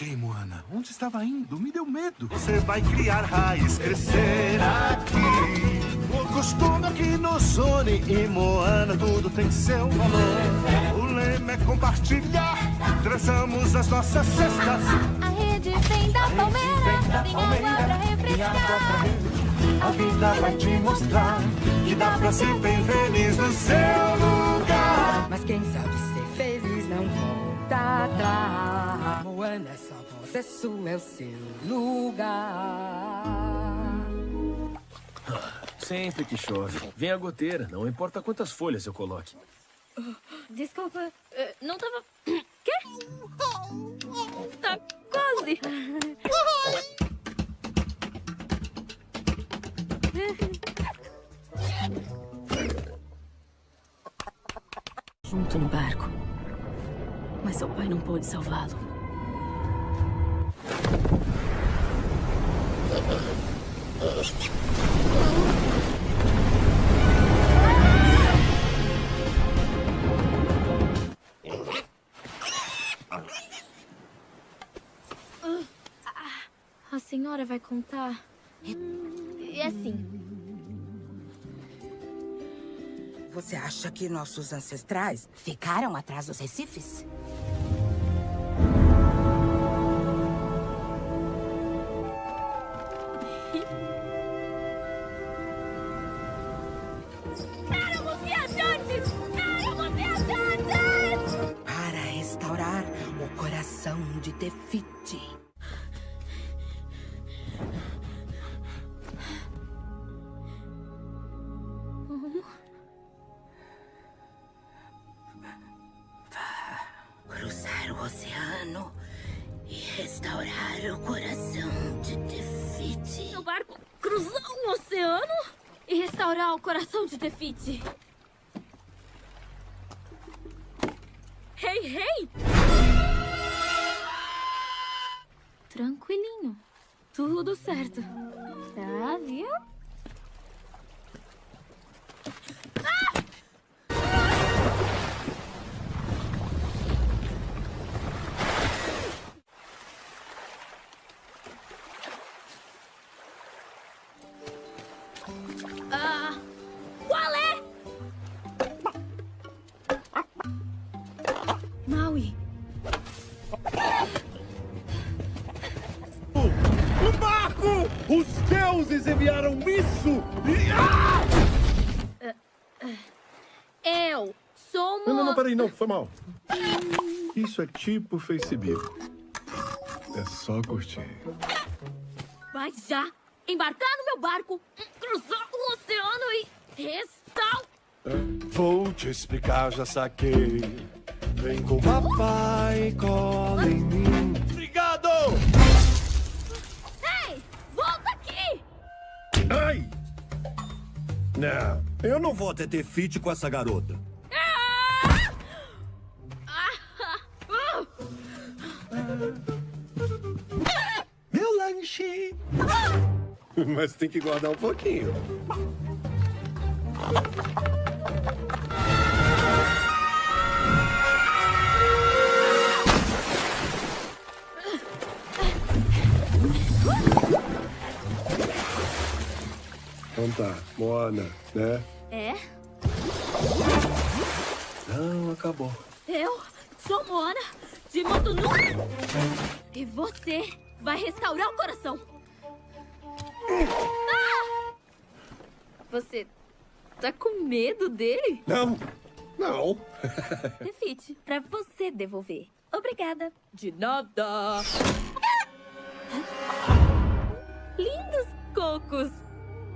Achei, Moana. Onde estava indo? Me deu medo. Você vai criar raiz, crescer aqui. O costume aqui no Sony e Moana, tudo tem seu valor. O lema é compartilhar, traçamos as nossas cestas. A rede vem da palmeira, tem água pra refrescar. A vida vai te mostrar que dá pra ser bem feliz no seu lugar. Mas quem sabe ser feliz não volta atrás. É sua é o seu lugar. Sempre que chove, vem a goteira, não importa quantas folhas eu coloque. Desculpa, eh, não tava... Quê? Tá quase. Junto no barco. Mas seu pai não pôde salvá-lo. A senhora vai contar? É assim, Você acha que nossos ancestrais ficaram atrás dos recifes? Coração de Tefiti. Cruzar o oceano e restaurar o coração de Tefiti. Meu barco cruzou o oceano e restaurar o coração de Tefiti. Isso! Ah! eu sou Não, não, não, uma... peraí, não, foi mal. Isso é tipo Facebook. É só curtir. Vai já embarcar no meu barco, cruzar o oceano e restaurar... Vou te explicar, já saquei. Vem com papai, cola em mim. Não, eu não vou até ter fit com essa garota. Meu lanche! Mas tem que guardar um pouquinho. Então tá, Moana, né? É, Não, acabou. eu sou Moana de Motunui. E você vai restaurar o coração. Ah! Você tá com medo dele? Não, não. Refite, pra você devolver. Obrigada. De nada! Lindos cocos.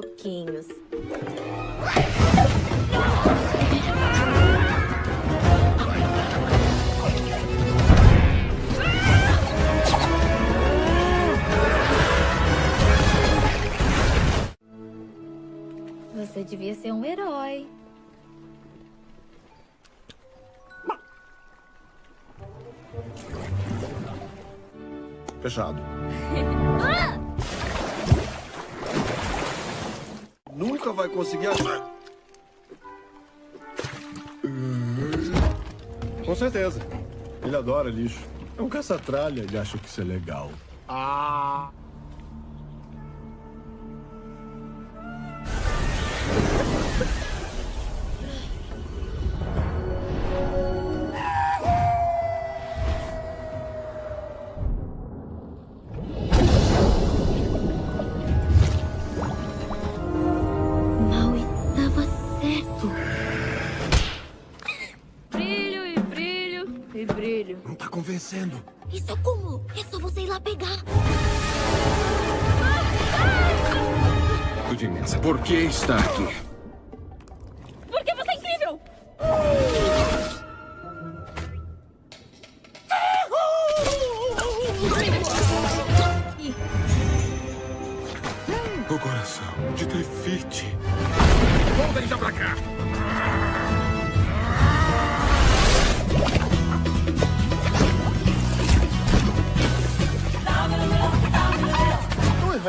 pouquinhos. Você devia ser um herói. Fechado. ah! Nunca vai conseguir achar. Com certeza. Ele adora lixo. É um caça-tralha e acha que isso é legal. Ah! Tá convencendo. Isso é como? É só você ir lá pegar. Tudo imensa. Por que está aqui? Porque você é incrível! O coração de Tefite. Voltem já pra cá.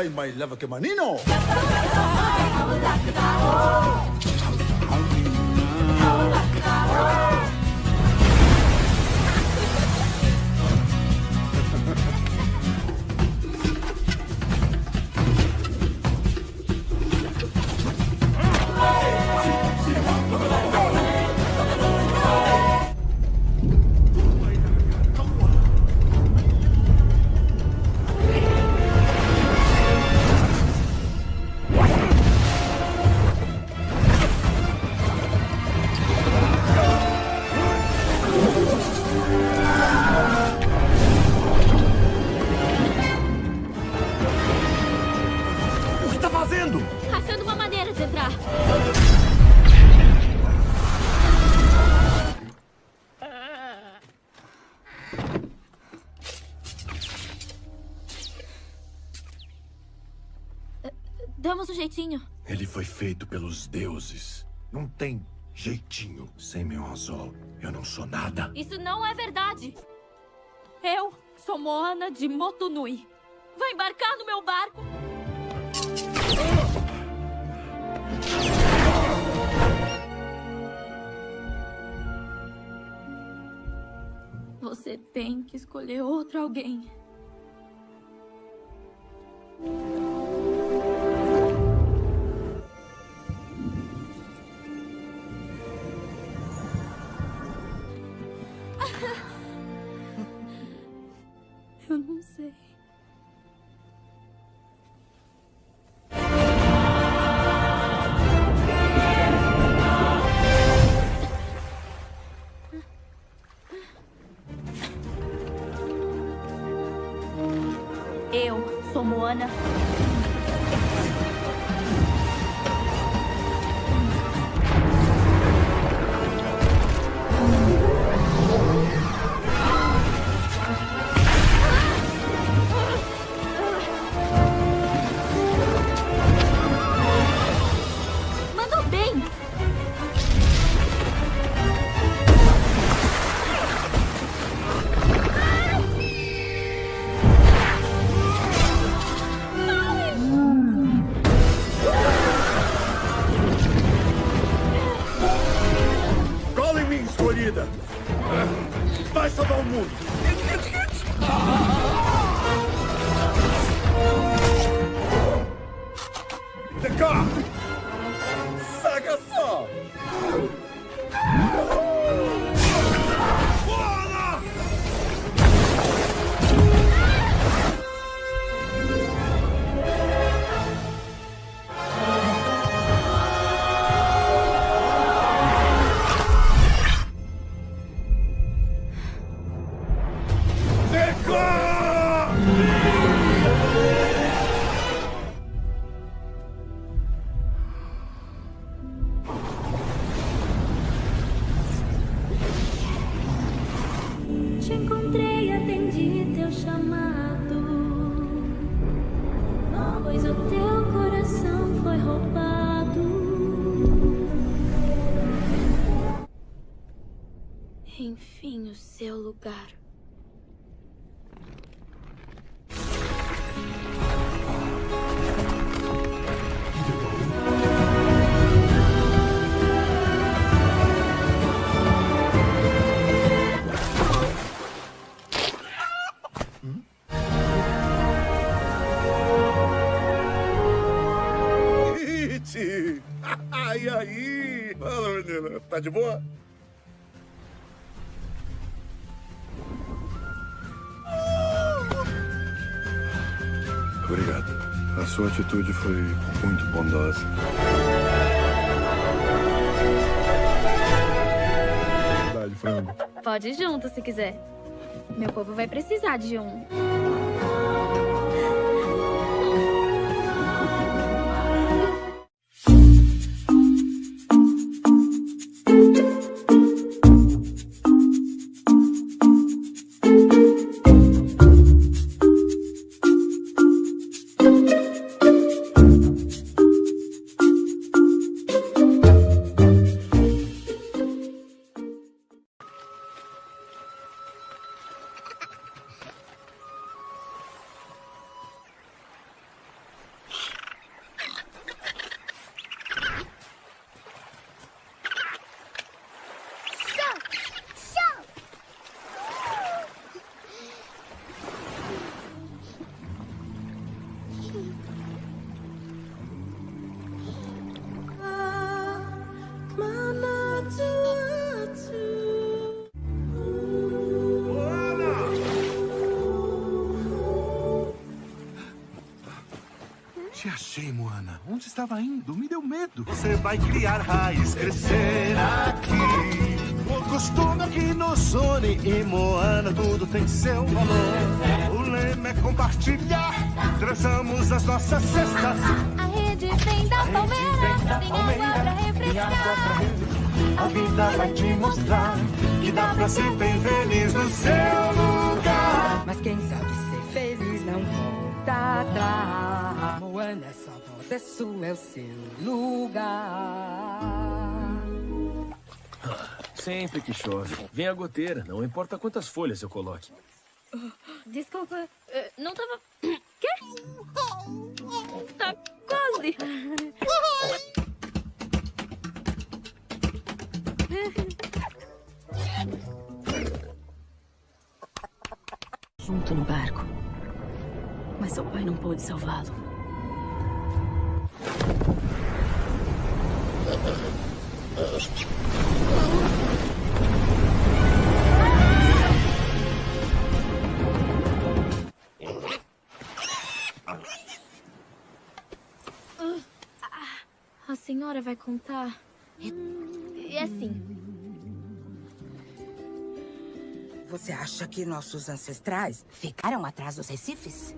Não é mais leva que manino. O jeitinho. Ele foi feito pelos deuses. Não tem jeitinho. Sem meu anzol, eu não sou nada. Isso não é verdade. Eu sou Moana de Motunui. Vai embarcar no meu barco? Você tem que escolher outro alguém. Eu não sei. Eu sou Moana. De boa? Obrigado. A sua atitude foi muito bondosa. Verdade, frango. Pode ir junto se quiser. Meu povo vai precisar de um. Onde estava indo? Me deu medo. Você vai criar raiz, crescer aqui. O costume aqui no Sony e Moana, tudo tem seu valor. O lema é compartilhar. Traçamos as nossas cestas. A rede vem da palmeira, tem água pra refrescar. A vida vai te mostrar que dá pra ser bem feliz no seu lugar. Mas quem sabe ser feliz não volta atrás. Moana é voz, é sua, é o seu lugar. Sempre que chove, vem a goteira, não importa quantas folhas eu coloque. Desculpa, eh, não tava. Quê? Tá quase. Junto no barco. Mas seu pai não pôde salvá-lo. A senhora vai contar? É assim. Você acha que nossos ancestrais ficaram atrás dos recifes?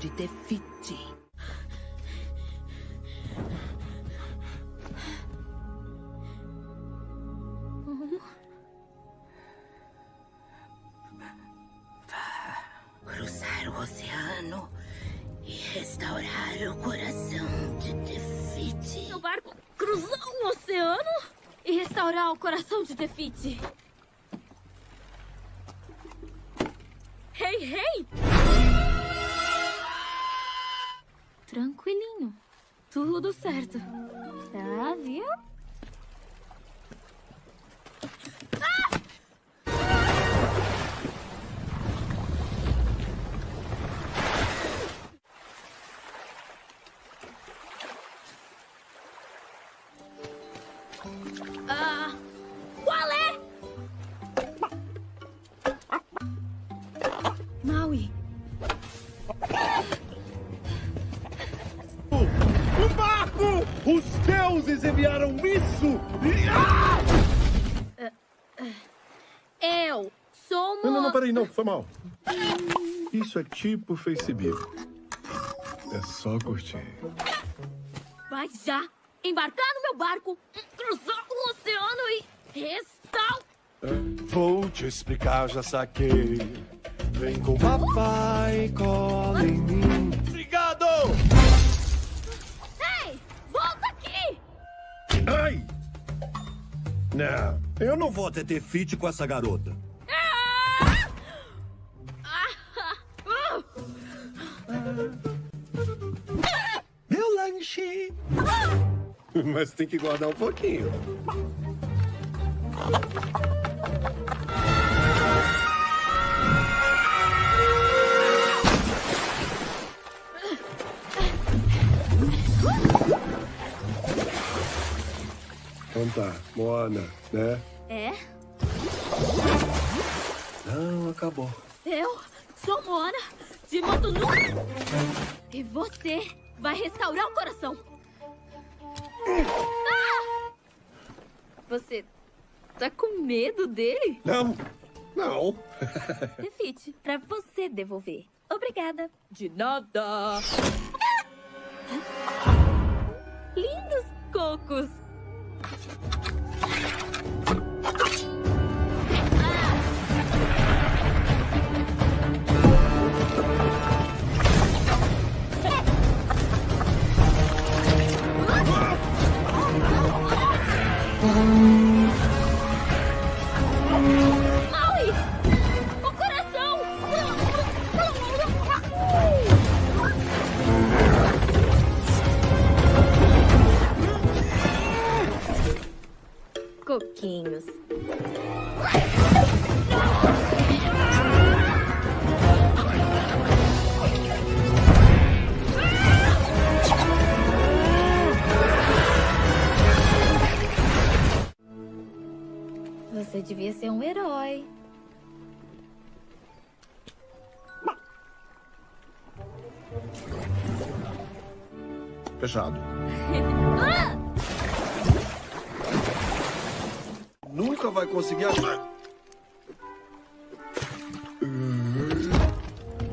De Tefiti. Cruzar o oceano e restaurar o coração de Tefiti. Meu barco cruzou o oceano e restaurar o coração de Tefiti. Tudo certo. Uma... Não, foi mal. Isso é tipo Facebook. É só curtir. Vai já embarcar no meu barco, cruzar o oceano e restaurar tal? Vou te explicar, já saquei. Vem com o papai, cola em mim. Obrigado! Ei, volta aqui! Ai! Não, eu não vou até ter fit com essa garota. Mas tem que guardar um pouquinho. Então tá, Moana, né? É? Não, acabou. Eu sou Moana de Motunu. E você vai restaurar o coração. Você tá com medo dele? Não, não. Refite, pra você devolver. Obrigada. De nada. Nunca vai conseguir achar.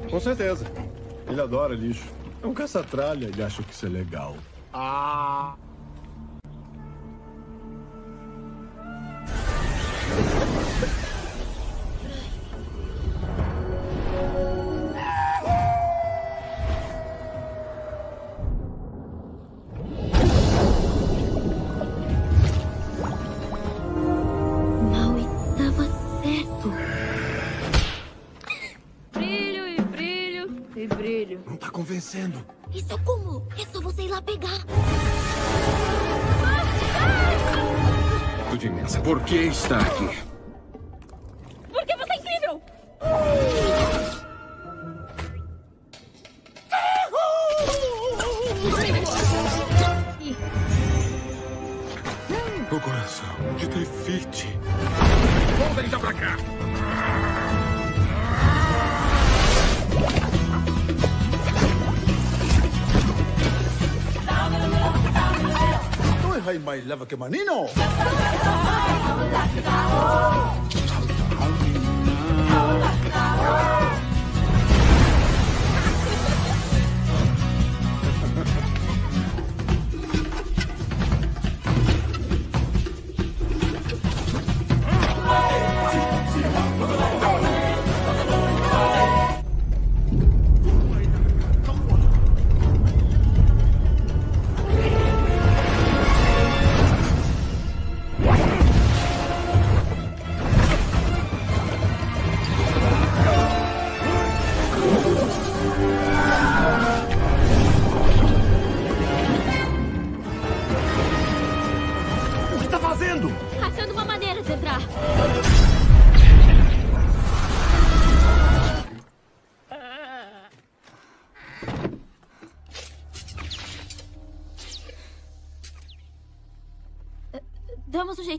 Com certeza. Ele adora lixo. É um caça-tralha e acha que isso é legal. Que está aqui? Porque você é incrível! O coração de Tefite. Volta então pra cá. Não errai mais leva que manino.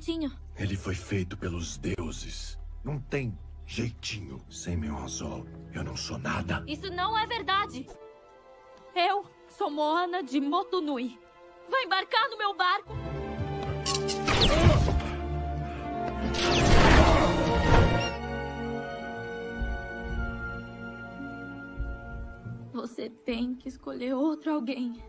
jeitinho. Ele foi feito pelos deuses. Não tem jeitinho. Sem meu anzol, eu não sou nada. Isso não é verdade. Eu sou Moana de Motunui. Vai embarcar no meu barco? Você tem que escolher outro alguém.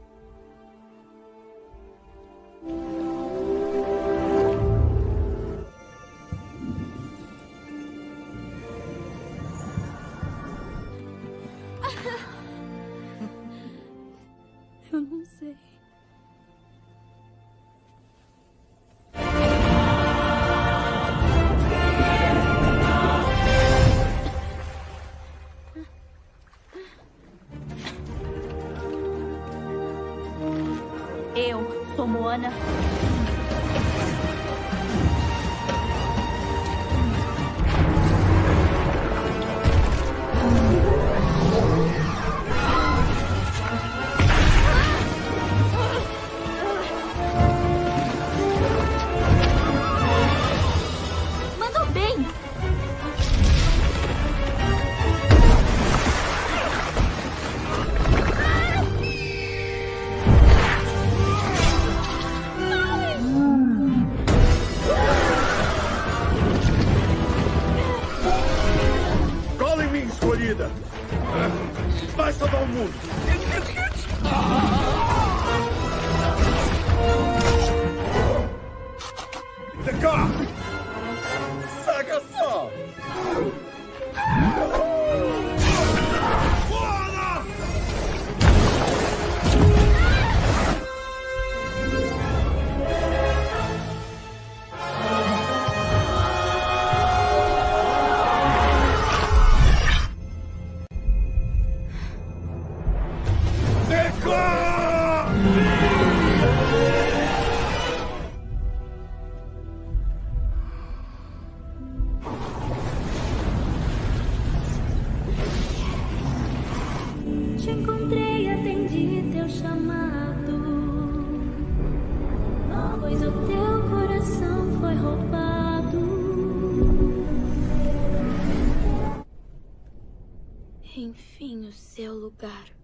Enfim, o seu lugar.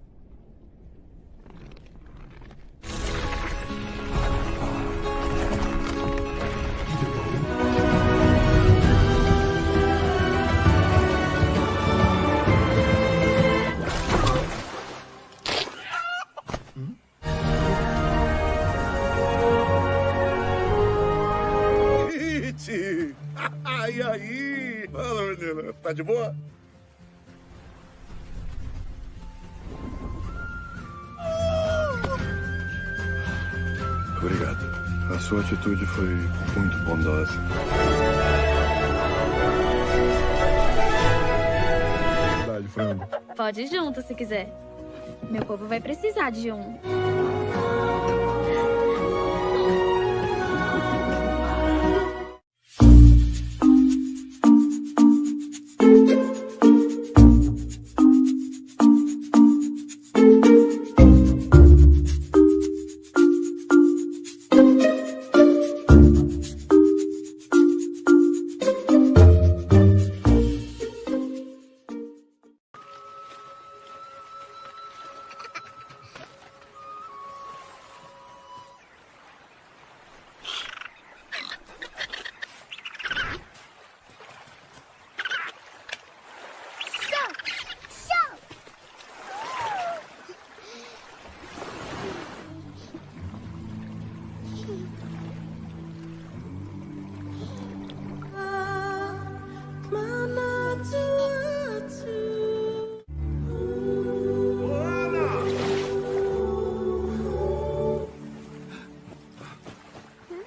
De boa? Obrigado. A sua atitude foi muito bondosa. Verdade, frango. Pode ir junto se quiser. Meu povo vai precisar de um.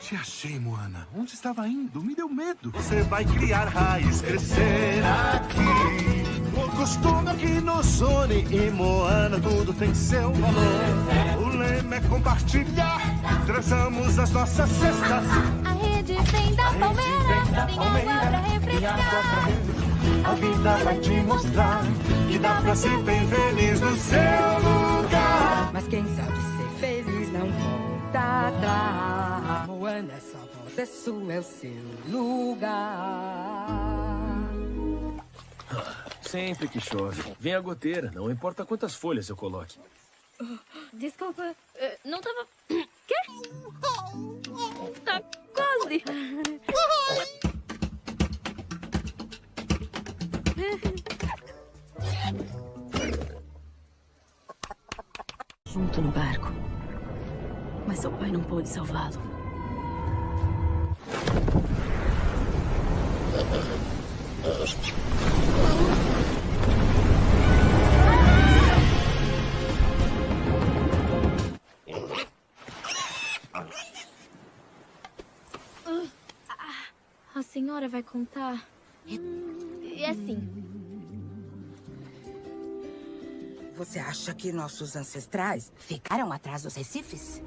Te achei, Moana. Onde estava indo? Me deu medo. Você vai criar raiz, crescer costume aqui no Sony e Moana, tudo tem seu valor. O lema é compartilhar. Traçamos as nossas cestas. A rede vem da palmeira, tem água pra refrescar. A vida vai te mostrar que dá pra ser bem feliz no seu lugar. Mas quem sabe ser feliz não volta atrás. Moana só voz, é sua, é o seu lugar. Sempre que chove, vem a goteira, não importa quantas folhas eu coloque. Desculpa, eh, não tava. Quê? Tá quase. Junto no barco. Mas seu pai não pôde salvá-lo. A senhora vai contar é, é assim. Você acha que nossos ancestrais ficaram atrás dos recifes?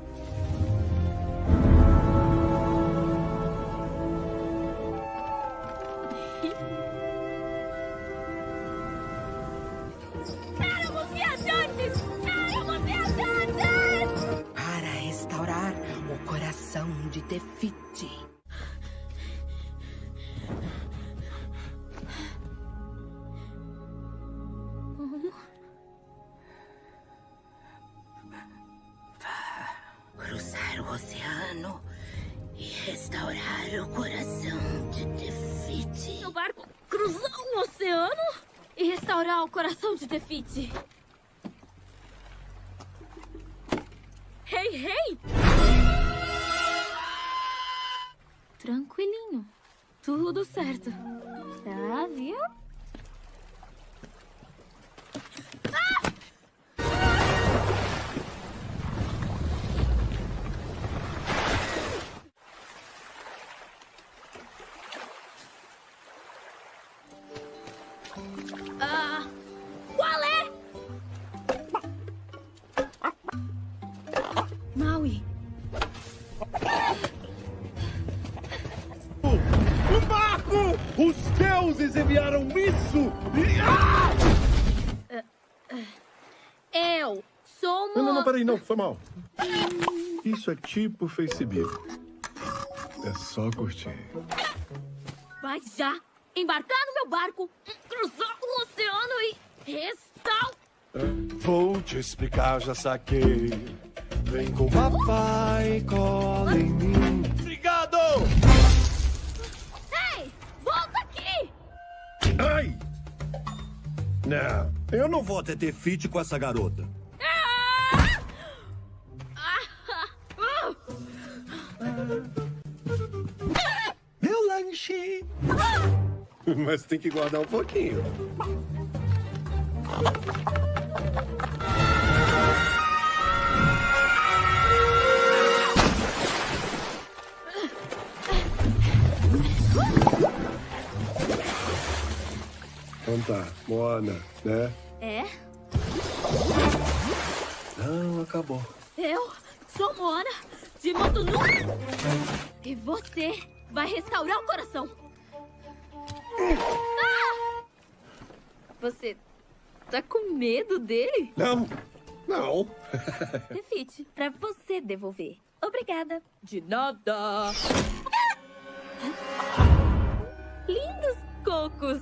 de Tefiti. Coração de Defite. Hey, hey! Tranquilinho. Tudo certo. Peraí, não, foi mal. Isso é tipo Facebook. É só curtir. Vai já embarcar no meu barco, cruzar o oceano e restaurar... Vou te explicar, já saquei. Vem com papai, cola em mim. Obrigado! Ei, volta aqui! Ai! Não, eu não vou ter ter fit com essa garota. Mas tem que guardar um pouquinho. Então tá, Moana, né? É, Não, acabou. eu sou Moana de Motunui. E você vai restaurar o coração. Ah! Você tá com medo dele? Não, não. Refite, pra você devolver. Obrigada. De nada. Lindos cocos.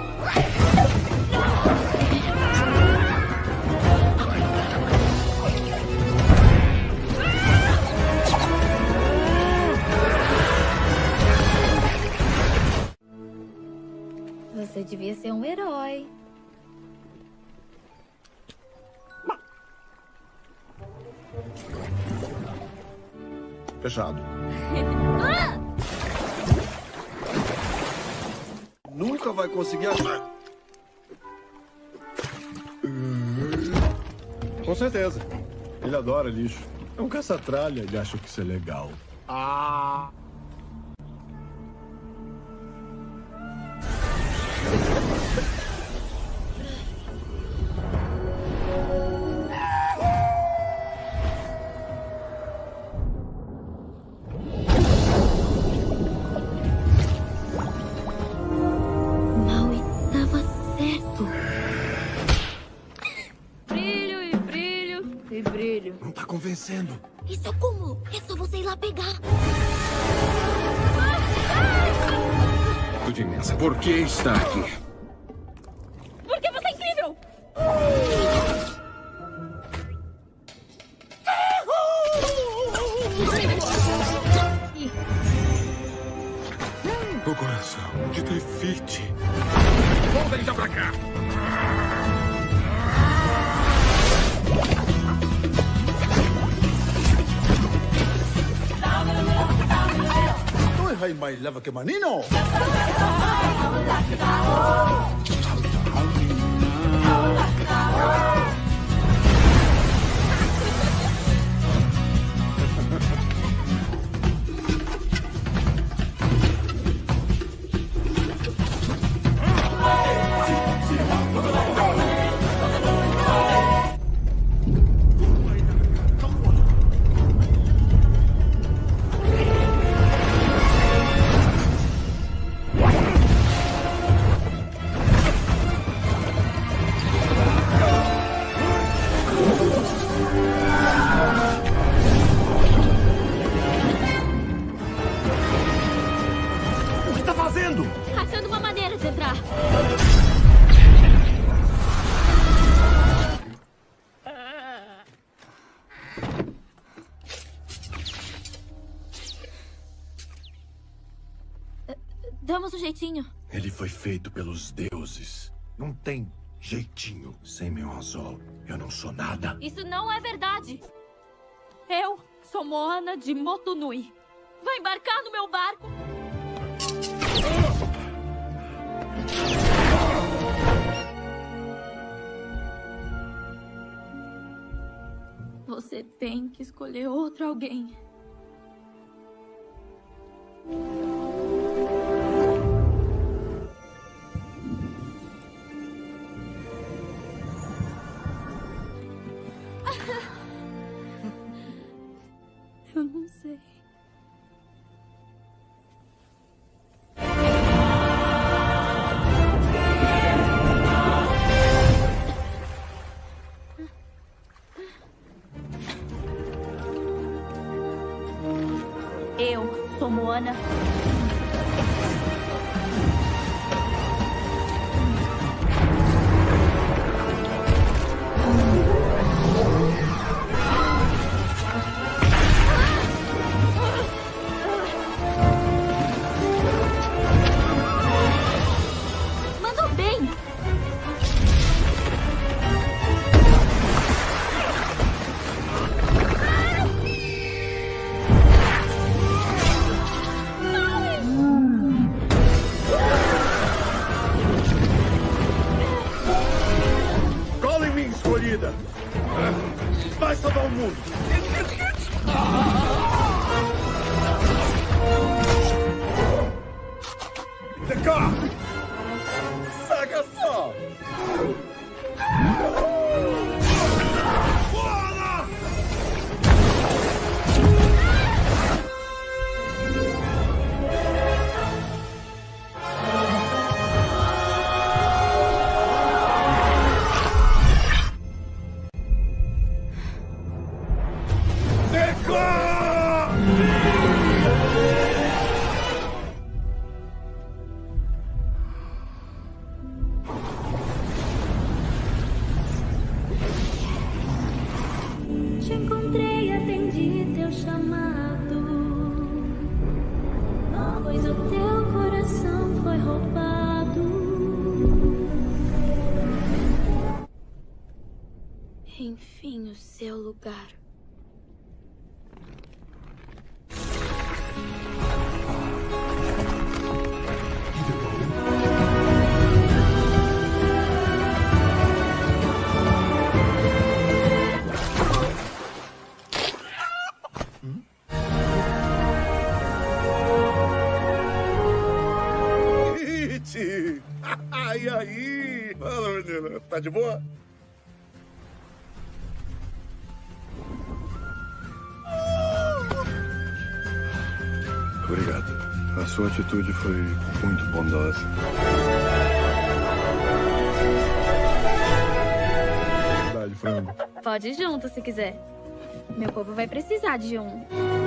Você devia ser um herói. Fechado. Ah! Nunca vai conseguir achar. Com certeza. Ele adora lixo. É um caça-tralha, ele acha que isso é legal. Ah! Não convencendo. Isso é como? É só você ir lá pegar. Tudo imensa. Por que está aqui? love a Camanino. Jeitinho. Ele foi feito pelos deuses. Não tem jeitinho. Sem meu anzol, eu não sou nada. Isso não é verdade. Eu sou Moana de Motunui. Vai embarcar no meu barco? Você tem que escolher outro alguém. Eu não sei. Escolhida! Vai salvar o mundo! Atitude foi muito bondosa. Pode ir junto se quiser. Meu povo vai precisar de um.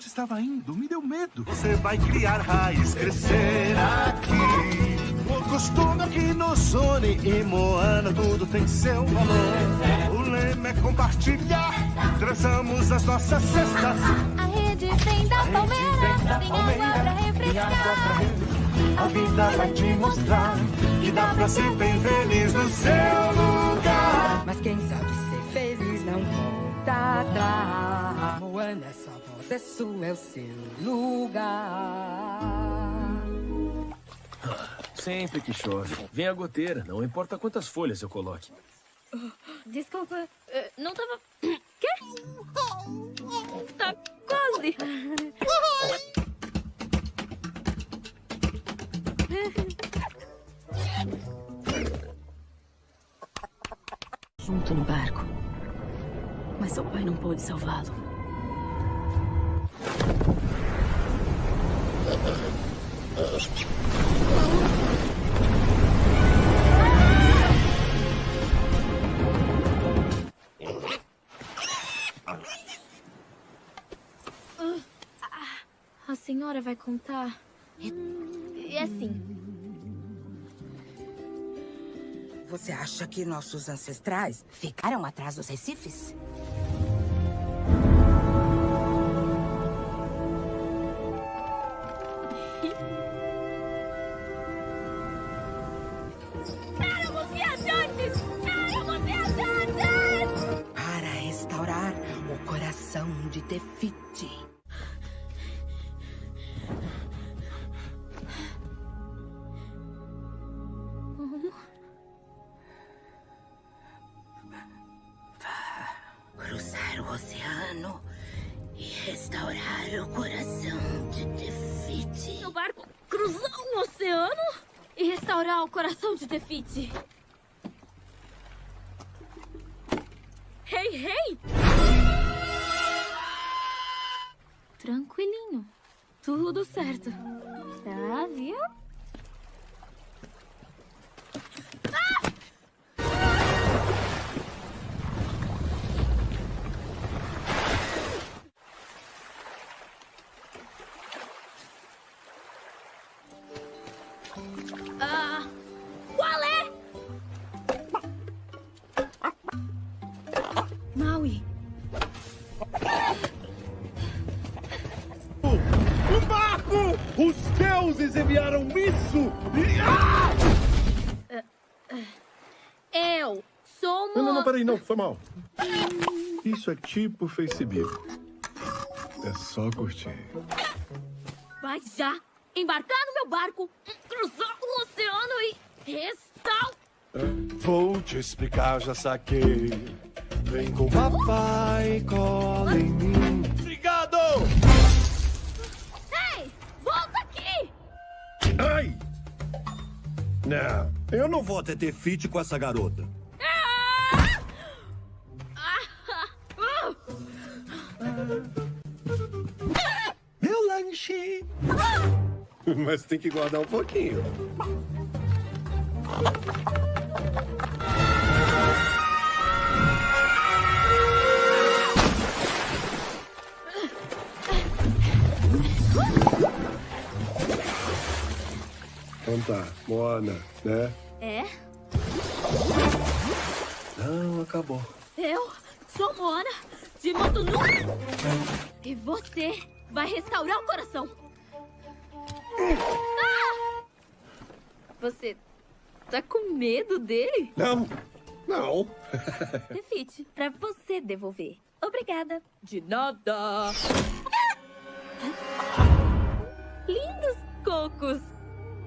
Onde estava indo? Me deu medo. Você vai criar raiz, crescer aqui. costume aqui no Sony e Moana tudo tem seu valor. O lema é compartilhar, traçamos as nossas cestas. A rede vem da palmeira, tem água pra refrescar. A vida vai te mostrar que dá pra ser bem feliz no seu lugar. Mas quem sabe ser feliz não volta atrás. É sua, é o seu lugar. Sempre que chove, vem a goteira, não importa quantas folhas eu coloque. Desculpa, eh, não tava. Quê? Tá quase. Junto no barco. Mas seu pai não pôde salvá-lo. A senhora vai contar? É, é assim. Você acha que nossos ancestrais ficaram atrás dos recifes? De Tefiti. Cruzar o oceano e restaurar o coração de Tefiti. Meu barco cruzar o oceano e restaurar o coração de Tefiti. Deuses enviaram isso! Ah! eu sou Não, não, não, uma... peraí, não, foi mal. Isso é tipo Facebook. É só curtir. Vai já embarcar no meu barco, cruzar o oceano e restaurar... Vou te explicar, já saquei. Vem com papai, cola em mim. Ai! Não, eu não vou até ter fit com essa garota. Meu lanche! Mas tem que guardar um pouquinho. Então tá, Moana, né? É, Não, acabou. eu sou Moana de Motunú. E você vai restaurar o coração. Ah! Você tá com medo dele? Não, não. Refite, pra você devolver. Obrigada. De nada. Lindos cocos.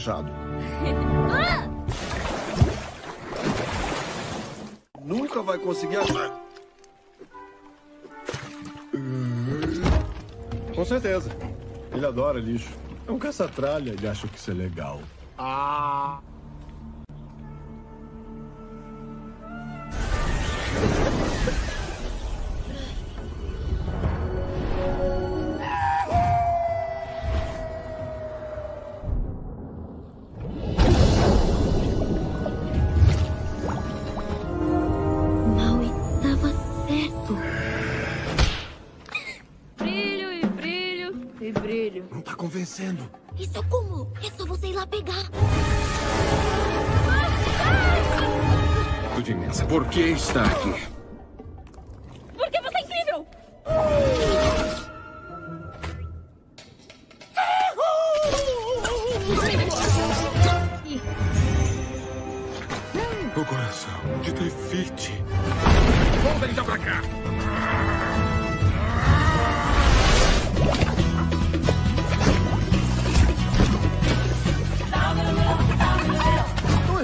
Fechado. Ah! Nunca vai conseguir achar. Com certeza. Ele adora lixo. É um caça-tralha e acha que isso é legal. Ah! Não convencendo. Isso é como? É só você ir lá pegar. Tudo imensa. Por que está aqui?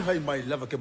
Não errai mais leva que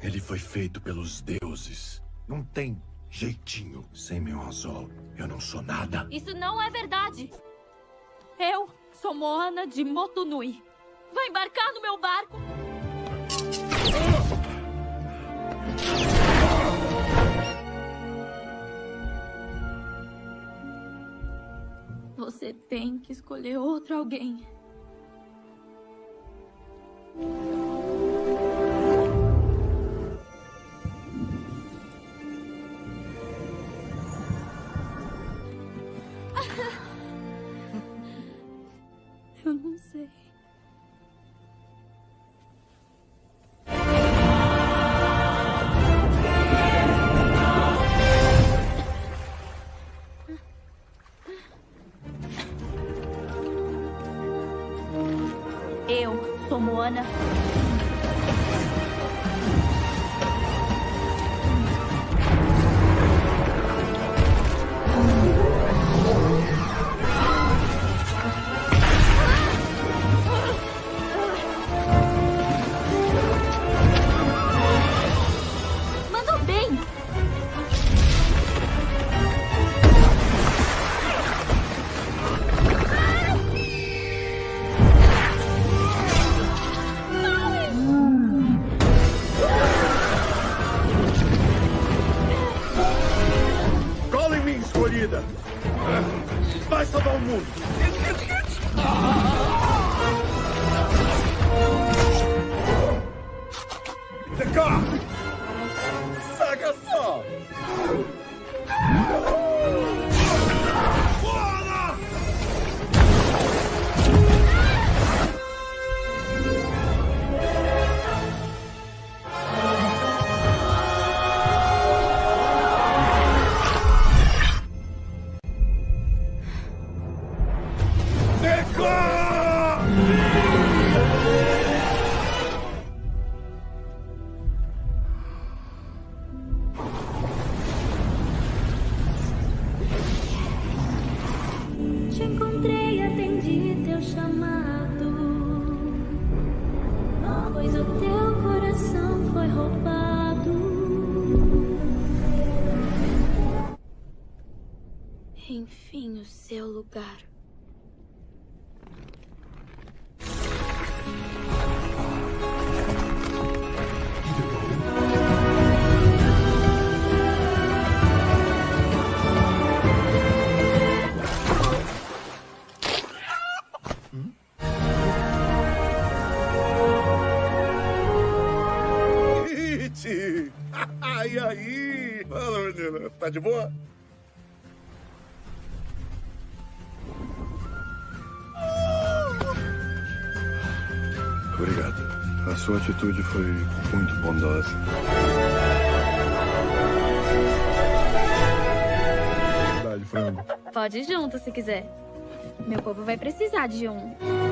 Ele foi feito pelos deuses. Não tem jeitinho. Sem meu anzol, eu não sou nada. Isso não é verdade. Eu sou Moana de Motunui. Vai embarcar no meu barco? Você tem que escolher outro alguém. Eu não sei. Eu sou Moana. De boa? Obrigado. A sua atitude foi muito bondosa. Verdade, frango. Pode ir junto se quiser. Meu povo vai precisar de um.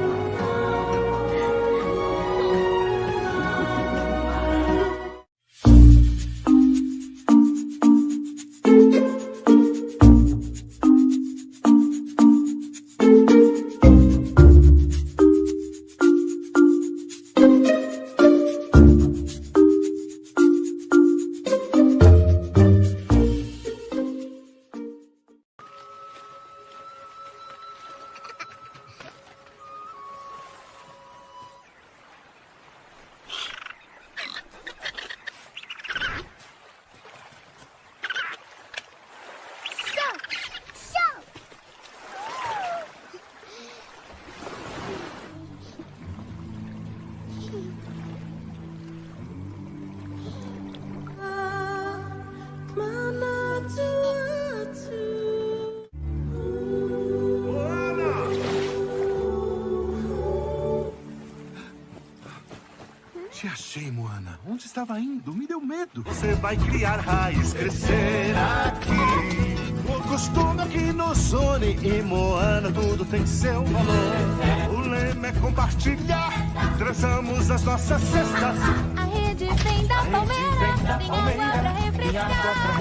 Medo. Você vai criar raiz, crescer aqui. O costume aqui nos une e Moana tudo tem seu valor. O lema é compartilhar. Traçamos as nossas cestas. A rede vem da palmeira, tem água pra refrescar.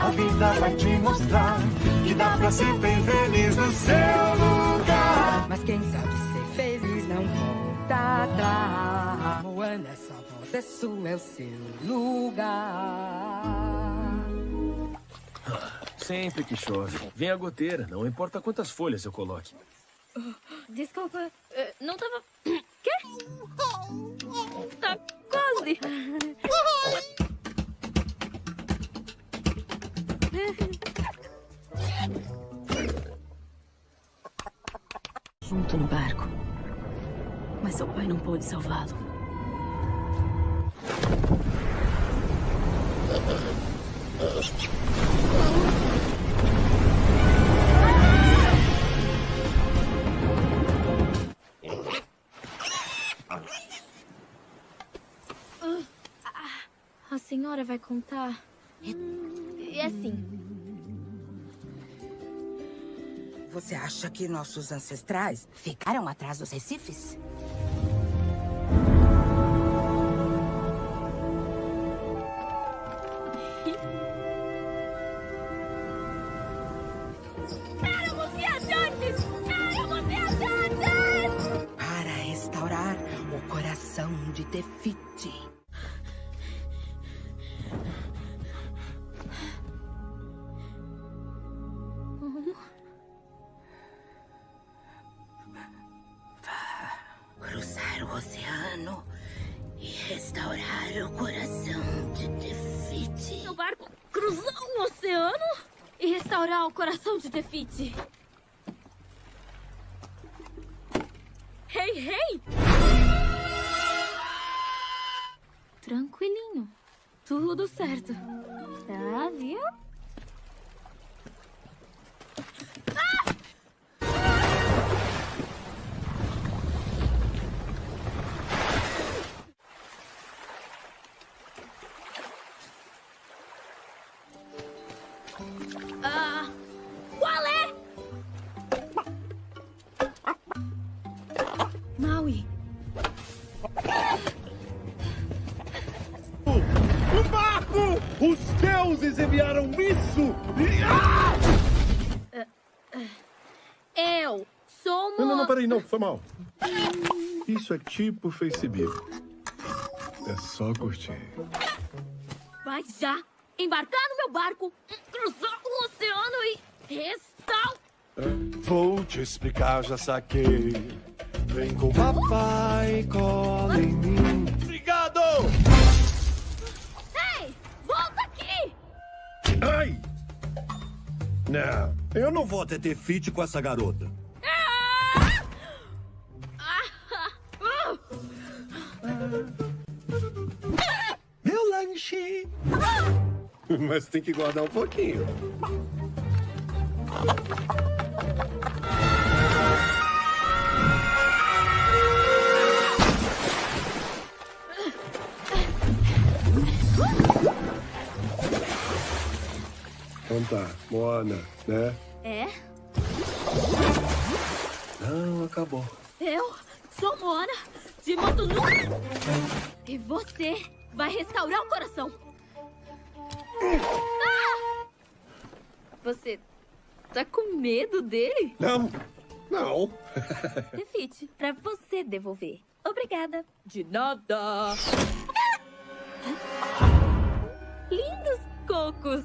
A vida vai te mostrar que dá pra ser bem feliz no seu lugar. Mas quem sabe ser feliz não volta atrás. Moana, essa voz é sua, é o seu lugar. Sempre que chove, vem a goteira, não importa quantas folhas eu coloque. Desculpa, eh, não tava. Quê? Tá quase. Junto no barco. Mas seu pai não pôde salvá-lo. A senhora vai contar? É assim. Você acha que nossos ancestrais ficaram atrás dos recifes? De Tefiti. Cruzar o oceano e restaurar o coração de Tefiti. Meu barco cruzou o oceano e restaurar o coração de Tefiti. Hey, hey! Tranquilinho. Tudo certo. Tá, viu? Peraí, não, foi mal. Isso é tipo Facebook. É só curtir. Vai já embarcar no meu barco, cruzar o oceano e restaurar... Vou te explicar, já saquei. Vem com papai, cola em mim. Obrigado! Ei, volta aqui! Ai! Não, eu não vou até ter fit com essa garota. Meu lanche! Mas tem que guardar um pouquinho. Então tá, Moana, né? É? Não, acabou. Eu sou Moana de Motunui. E você vai restaurar o coração. Ah! Você tá com medo dele? Não, não. Refite, pra você devolver. Obrigada. De nada. Lindos cocos.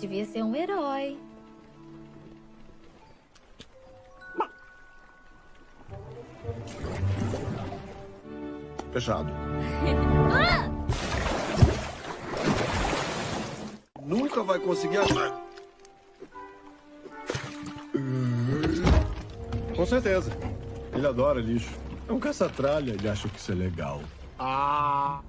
devia ser um herói. Fechado. Ah! Nunca vai conseguir achar. Com certeza. Ele adora lixo. É um caça-tralha, ele acha que isso é legal. Ah.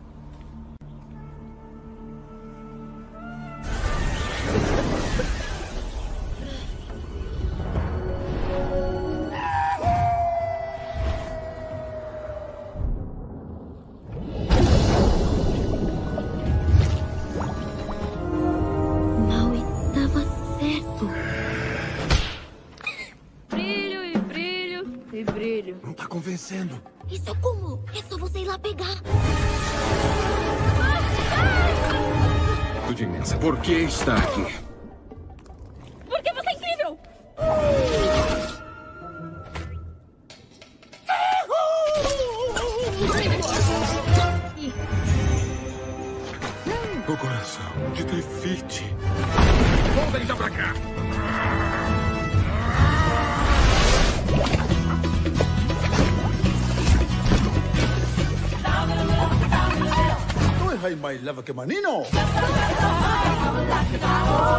Convencendo. Isso é como? É só você ir lá pegar. Tudo imensa. Por que está aqui? Porque você é incrível! O coração de Tefite. Volta ele já pra cá. Não errai mais leva que manino. O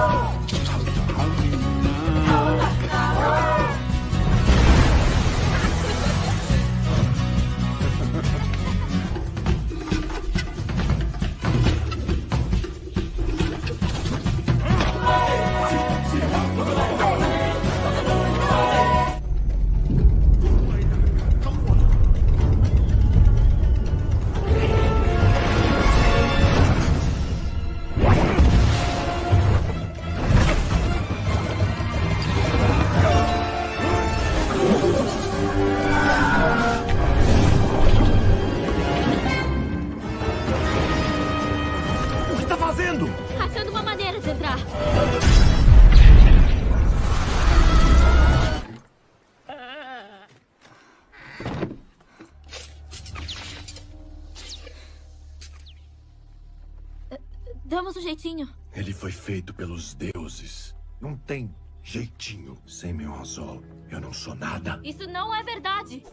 jeitinho. Ele foi feito pelos deuses. Não tem jeitinho sem meu anzol. Eu não sou nada. Isso não é verdade.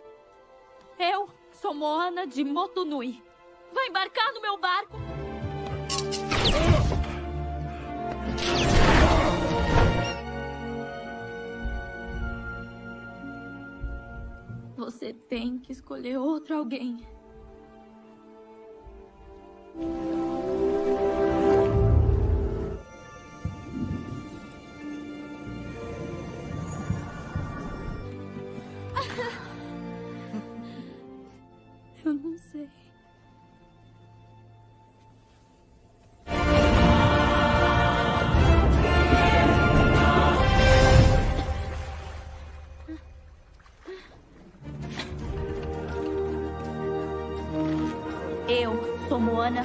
Eu sou Moana de Motunui. Vai embarcar no meu barco? Você tem que escolher outro alguém. Sei. Eu sou Moana.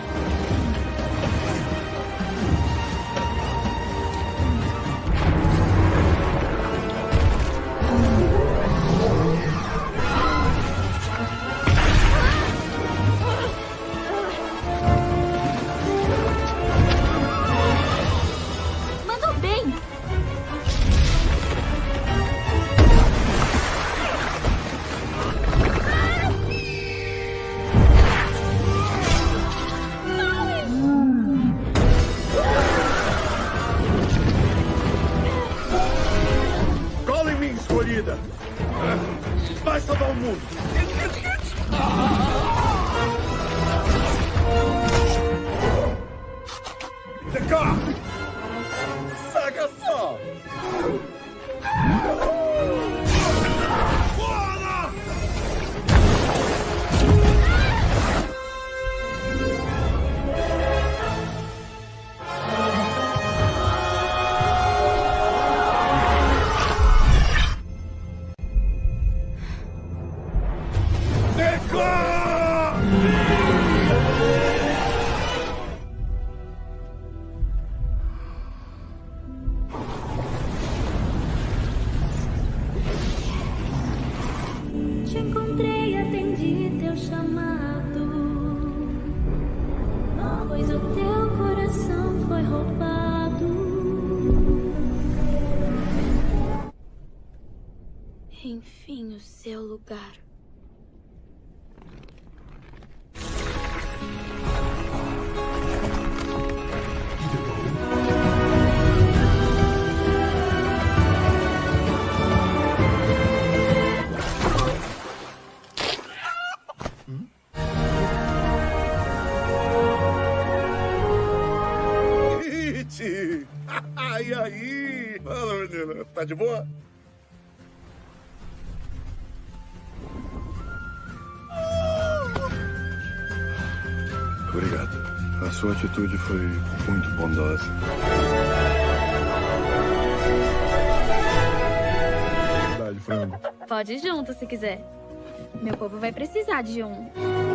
Tá de boa? Obrigado. A sua atitude foi muito bondosa. Frango. Pode ir junto se quiser. Meu povo vai precisar de um.